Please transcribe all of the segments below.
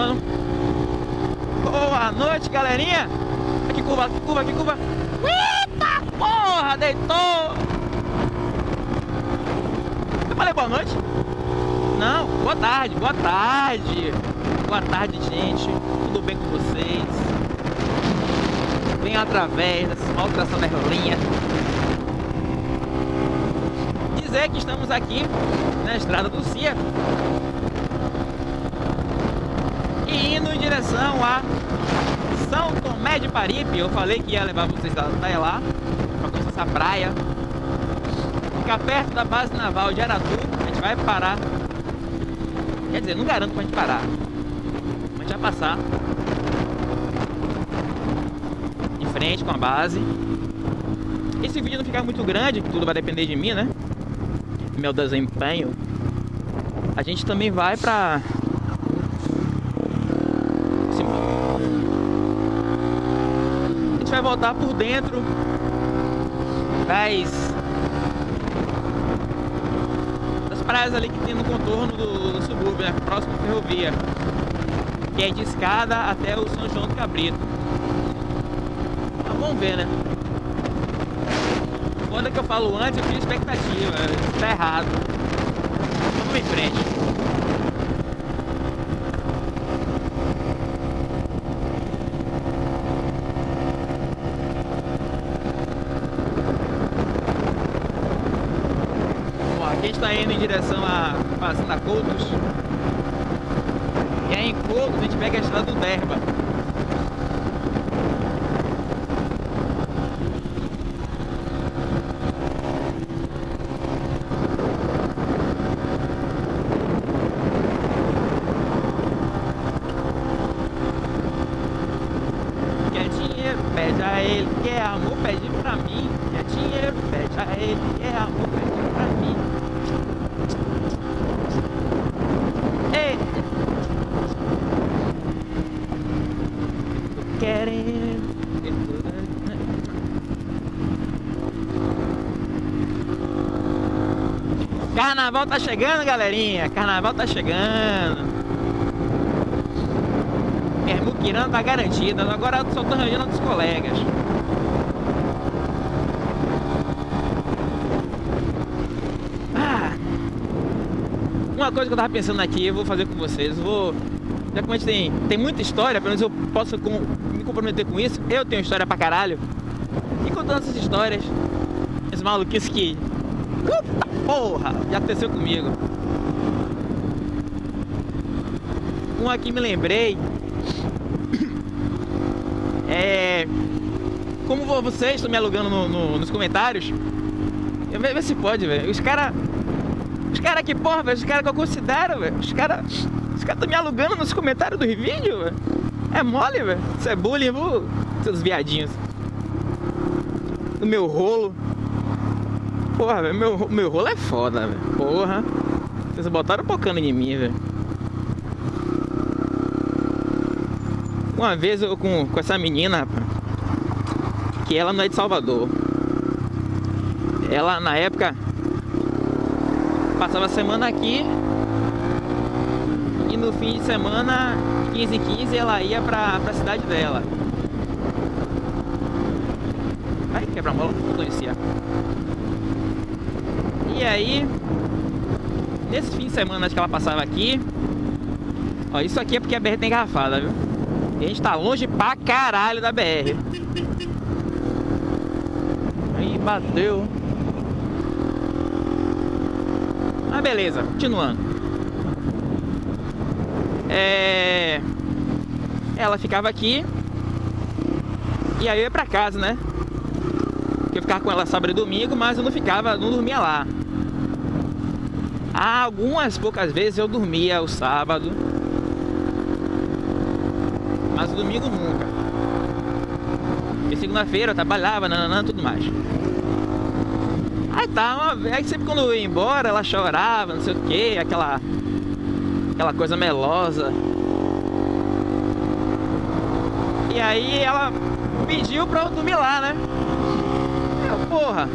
passando. Boa noite, galerinha. Aqui curva, aqui curva, aqui curva. Eita porra, deitou. Eu falei boa noite? Não, boa tarde, boa tarde. Boa tarde, gente. Tudo bem com vocês? Vem através dessa maltração da rolinha. Dizer que estamos aqui na estrada do Cia. E indo em direção a São Tomé de Paripe. Eu falei que ia levar vocês até lá, para conhecer essa praia. Fica perto da base naval de Aratu. A gente vai parar. Quer dizer, não garanto pra gente parar. A gente vai passar em frente com a base. Esse vídeo não ficar muito grande, tudo vai depender de mim, né? Meu desempenho. A gente também vai pra gente vai voltar por dentro das, das praias ali que tem no contorno do, do subúrbio, né? próximo à ferrovia, que é de escada até o São João do Cabrito. Então, vamos ver, né? Quando é que eu falo antes, eu tinha expectativa, isso tá errado. Vamos em frente. Está indo em direção a Fazenda Coutos. E aí em Coutos a gente pega a estrada do Derba. Quer dinheiro, pede a ele, quer amor, pede pra mim. Quer dinheiro, pede a ele, quer amor, pede pra mim. Carnaval tá chegando, galerinha. Carnaval tá chegando. Muquirana tá garantida. Agora eu só tô arranjando dos colegas. Ah. Uma coisa que eu tava pensando aqui, eu vou fazer com vocês. Vou já que a gente tem, tem muita história, pelo menos eu posso com, me comprometer com isso. Eu tenho história pra caralho. E contando essas histórias, esse maluquice que. Puta porra! Já aconteceu comigo. Um aqui me lembrei. É. Como vocês estão me alugando no, no, nos comentários, vê, se pode, velho. Os caras. Os caras que, porra, velho, os caras que eu considero, velho. Os caras os caras estão me alugando nos comentários do vídeo, velho. É mole, velho. Isso é bullying, viu? Seus viadinhos. No meu rolo. Porra. Meu, meu rolo é foda, velho. Porra. Vocês botaram pocando em mim, velho. Uma vez eu com, com essa menina, que ela não é de Salvador. Ela, na época, passava a semana aqui no fim de semana, 15 h 15, ela ia pra, pra cidade dela. Ai, quebra-mola, não conhecia. E aí, nesse fim de semana que ela passava aqui, ó, isso aqui é porque a BR tem engarrafada, viu? E a gente tá longe pra caralho da BR. Aí bateu. Mas beleza, continuando. É... Ela ficava aqui e aí eu ia pra casa, né? Eu ficava com ela sábado e domingo, mas eu não ficava, não dormia lá. Algumas poucas vezes eu dormia o sábado, mas domingo nunca. E segunda-feira eu trabalhava, nananã, tudo mais. Aí tá, uma... aí sempre quando eu ia embora, ela chorava, não sei o que, aquela aquela coisa melosa. E aí ela pediu pra eu dormir lá, né? Eu, porra.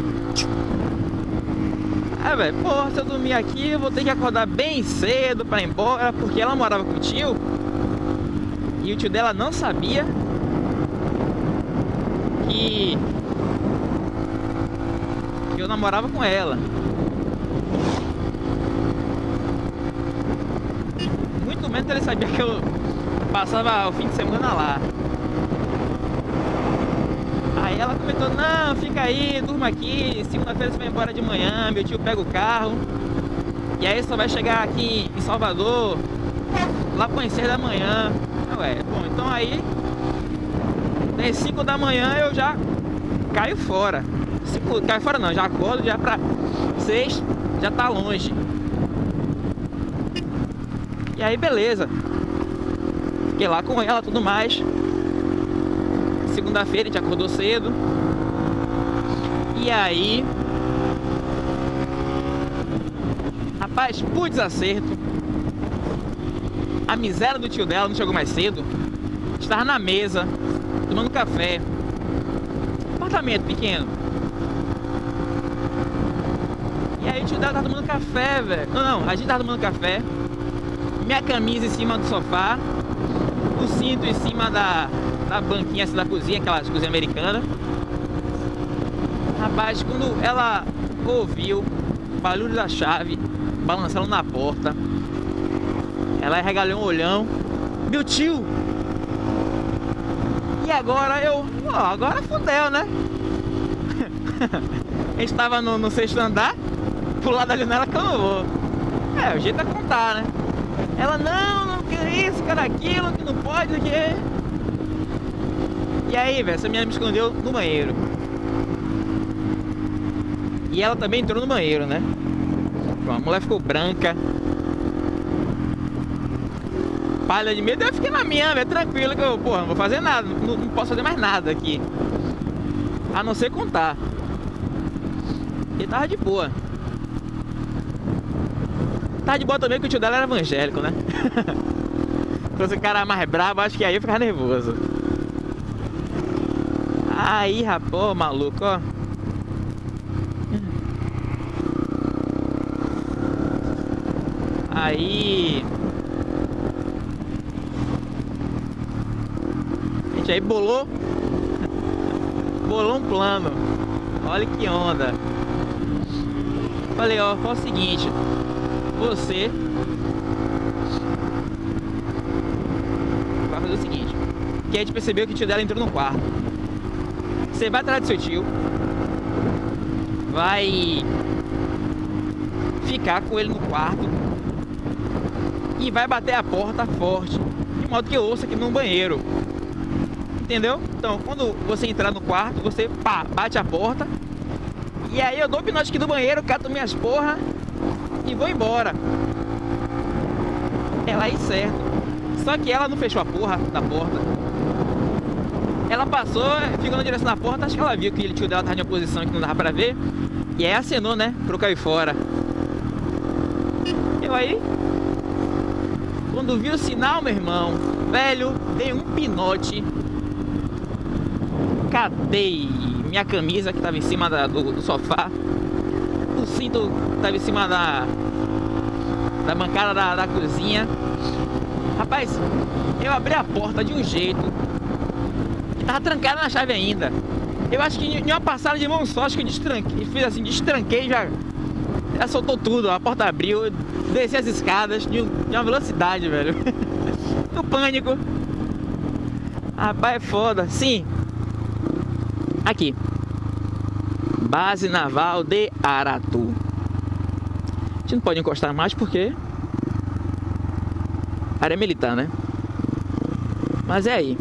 É, velho, porra, se eu dormir aqui, eu vou ter que acordar bem cedo pra ir embora, porque ela morava com o tio. E o tio dela não sabia que, que eu namorava com ela. Muito menos ele sabia que eu passava o fim de semana lá. Aí ela comentou, não, fica aí, durma aqui, segunda-feira você vai embora de manhã, meu tio pega o carro. E aí só vai chegar aqui em Salvador lá para da manhã. Ué, bom, então aí às 5 da manhã eu já caio fora. Cinco, caio fora não, já acordo já para 6, já tá longe. E aí beleza. Fiquei lá com ela tudo mais. Segunda-feira a gente acordou cedo. E aí Rapaz, por desacerto, a miséria do tio dela não chegou mais cedo. Estava na mesa, tomando café. Apartamento pequeno. E aí o tio dela tomando café, velho. Não, não, a gente tava tomando café. Minha camisa em cima do sofá. O cinto em cima da, da banquinha assim, da cozinha, aquela cozinha americana. Rapaz, quando ela ouviu o barulho da chave, balançando na porta. Ela regalou um olhão. Meu tio! E agora eu... Ó, agora fudeu, né? a gente tava no, no sexto andar. Pular da janela que eu não vou. É, o jeito é contar, né? Ela, não, não quer isso, quer aquilo, que não pode, o que... E aí, velho, essa menina me escondeu no banheiro. E ela também entrou no banheiro, né? A mulher ficou branca. Palha de medo, eu fiquei na minha, velho, tranquilo que eu, porra, não vou fazer nada, não, não, posso fazer mais nada aqui. A não ser contar. E tava de boa. Tava de boa também que o tio dela era evangélico, né? Se fosse o cara mais brabo, acho que aí eu ficava nervoso. Aí, rapaz, maluco, ó. Aí... Gente aí bolou... Bolou um plano. Olha que onda. Falei, ó, fala o seguinte. Você... Vai fazer o seguinte. Gente percebeu que o tio dela entrou no quarto. Você vai atrás do seu tio. Vai ficar com ele no quarto e vai bater a porta forte, de modo que eu ouça aqui no banheiro. Entendeu? Então, quando você entrar no quarto, você pá, bate a porta. E aí eu dou o pinote aqui do banheiro, cato minhas porra e vou embora. Ela aí certo. Só que ela não fechou a porra da porta. Ela passou, ficou na direção da porta, acho que ela viu que o tio dela tava em uma posição que não dava pra ver. E aí acenou, né? Pro cair fora. Eu aí quando vi o sinal, meu irmão, velho, dei um pinote. Catei minha camisa que estava em cima da, do, do, sofá. O cinto estava em cima da, da bancada da, da cozinha. Rapaz, eu abri a porta de um jeito tava trancada na chave ainda. Eu acho que em uma passada de mão só, acho que eu destranquei, fiz assim, destranquei já, já soltou tudo, a porta abriu, desci as escadas de, uma velocidade, velho. no pânico. Rapaz, é foda. Sim. Aqui. Base Naval de Aratu. A gente não pode encostar mais porque... Área militar, né? Mas é aí.